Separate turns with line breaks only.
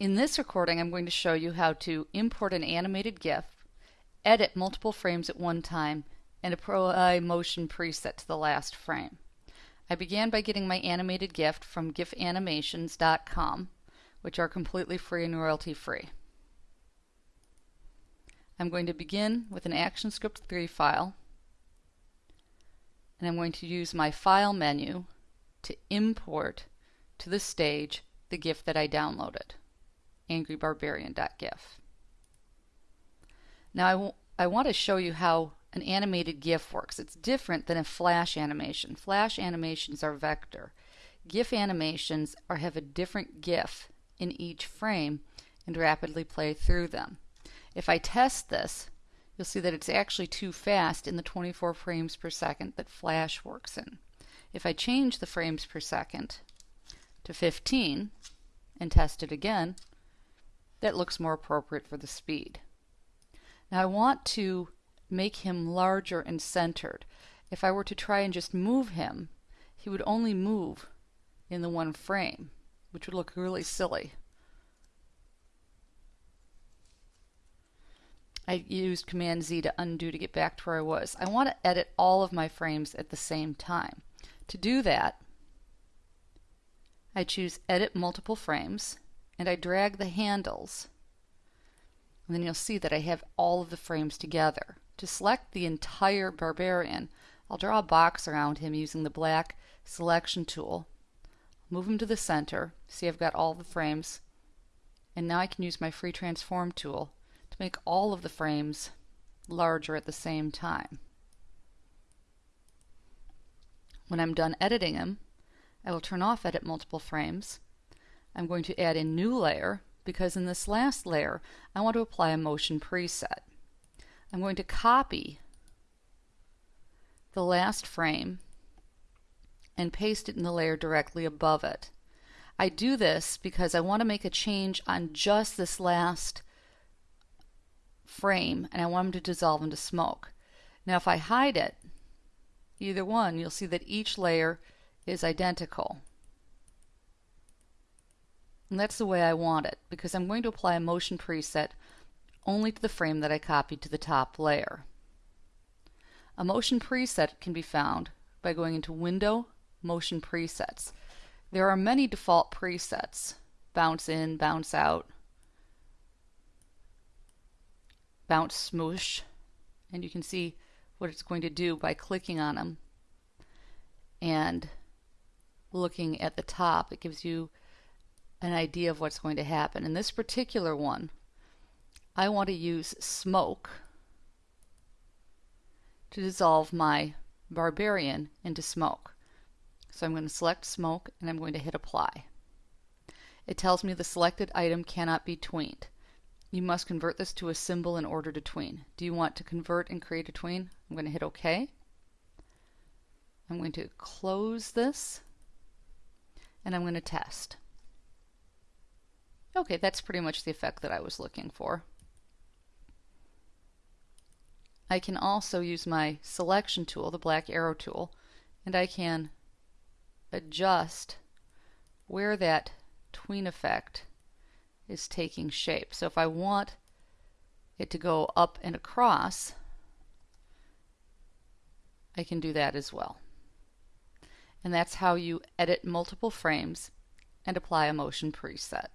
In this recording, I'm going to show you how to import an animated GIF, edit multiple frames at one time, and apply motion preset to the last frame. I began by getting my animated GIF from gifanimations.com, which are completely free and royalty free. I'm going to begin with an ActionScript 3 file, and I'm going to use my File menu to import to the stage the GIF that I downloaded angrybarbarian.gif. Now I, I want to show you how an animated GIF works. It's different than a flash animation. Flash animations are vector. GIF animations are have a different GIF in each frame and rapidly play through them. If I test this, you'll see that it's actually too fast in the 24 frames per second that Flash works in. If I change the frames per second to 15 and test it again, that looks more appropriate for the speed. Now I want to make him larger and centered. If I were to try and just move him, he would only move in the one frame, which would look really silly. I used Command Z to undo to get back to where I was. I want to edit all of my frames at the same time. To do that, I choose Edit Multiple Frames and I drag the handles and then you'll see that I have all of the frames together. To select the entire barbarian, I'll draw a box around him using the black selection tool. Move him to the center. See I've got all the frames. And now I can use my free transform tool to make all of the frames larger at the same time. When I'm done editing him, I will turn off edit multiple frames I'm going to add a new layer because in this last layer I want to apply a motion preset. I'm going to copy the last frame and paste it in the layer directly above it. I do this because I want to make a change on just this last frame and I want them to dissolve into smoke. Now if I hide it, either one, you'll see that each layer is identical. And that's the way I want it because I'm going to apply a motion preset only to the frame that I copied to the top layer. A motion preset can be found by going into Window, Motion Presets. There are many default presets. Bounce in, bounce out, bounce smoosh, and you can see what it's going to do by clicking on them and looking at the top. It gives you an idea of what's going to happen. In this particular one, I want to use smoke to dissolve my barbarian into smoke. So I'm going to select smoke and I'm going to hit apply. It tells me the selected item cannot be tweened. You must convert this to a symbol in order to tween. Do you want to convert and create a tween? I'm going to hit OK. I'm going to close this and I'm going to test. Okay, that's pretty much the effect that I was looking for. I can also use my selection tool, the black arrow tool, and I can adjust where that tween effect is taking shape. So if I want it to go up and across, I can do that as well. And that's how you edit multiple frames and apply a motion preset.